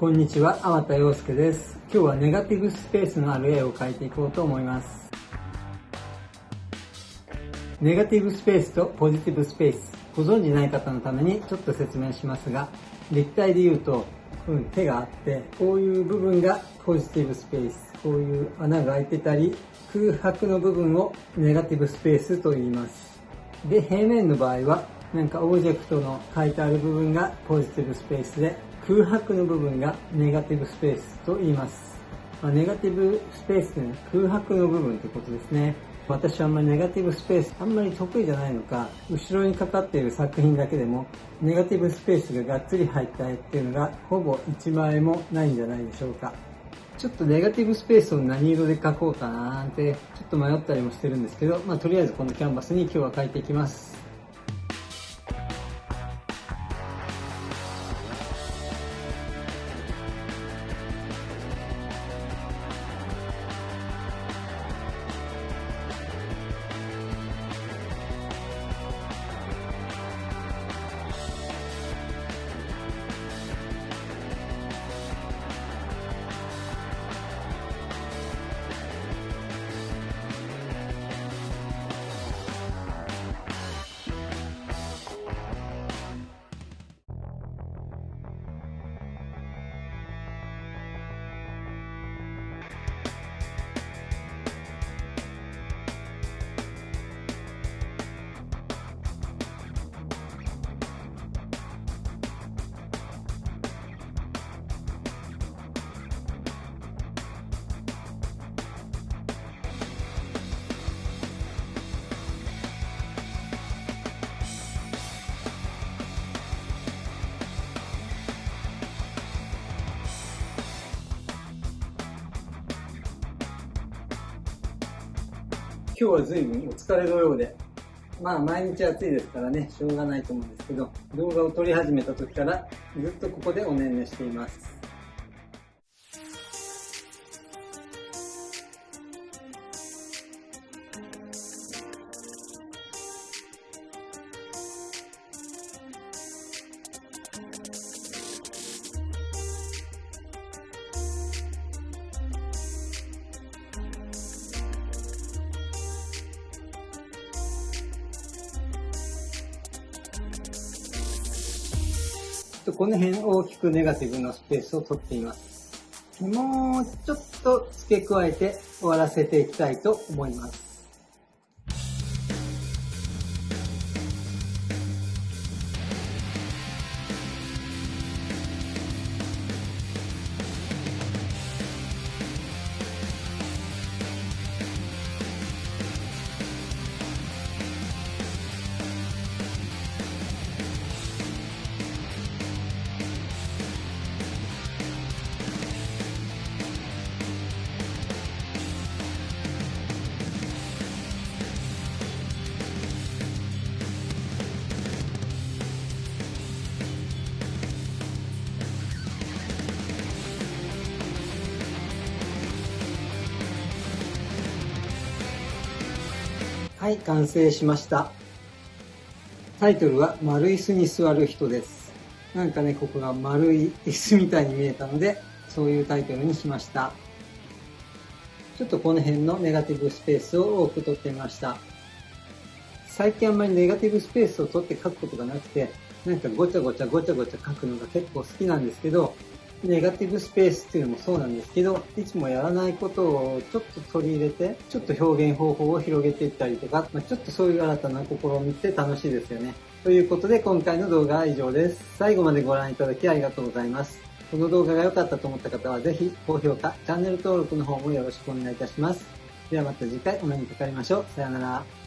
こんにちは、天田洋介です。今日はネガティブスペースのある絵を描いていこうと思います。ネガティブスペースとポジティブスペース。ご存知ない方のためにちょっと説明しますが、立体で言うと、うん、手があって、こういう部分がポジティブスペース。こういう穴が開いてたり、空白の部分をネガティブスペースと言います。で、平面の場合は、なんかオブジェクトの書いてある部分がポジティブスペースで、空白の部分がネガティブスペースと言います。まあ、ネガティブスペースというのは空白の部分ということですね。私はあんまりネガティブスペースあんまり得意じゃないのか、後ろにかかっている作品だけでも、ネガティブスペースががっつり入った絵っていうのが、ほぼ1枚もないんじゃないでしょうか。ちょっとネガティブスペースを何色で描こうかななんて、ちょっと迷ったりもしてるんですけど、まあとりあえずこのキャンバスに今日は描いていきます。今日は随分お疲れのようで、まあ毎日暑いですからね、しょうがないと思うんですけど、動画を撮り始めた時からずっとここでおねんねしています。とこの辺大きくネガティブなスペースを取っています。もうちょっと付け加えて終わらせていきたいと思います。はい、完成しました。タイトルは丸椅子に座る人です。なんかね、ここが丸い椅子みたいに見えたので、そういうタイトルにしました。ちょっとこの辺のネガティブスペースを多く取ってみました。最近あんまりネガティブスペースを取って書くことがなくて、なんかごちゃごちゃごちゃごちゃ書くのが結構好きなんですけど、ネガティブスペースっていうのもそうなんですけど、いつもやらないことをちょっと取り入れて、ちょっと表現方法を広げていったりとか、まあ、ちょっとそういう新たな試みって楽しいですよね。ということで今回の動画は以上です。最後までご覧いただきありがとうございます。この動画が良かったと思った方はぜひ高評価、チャンネル登録の方もよろしくお願いいたします。ではまた次回お目にかかりましょう。さよなら。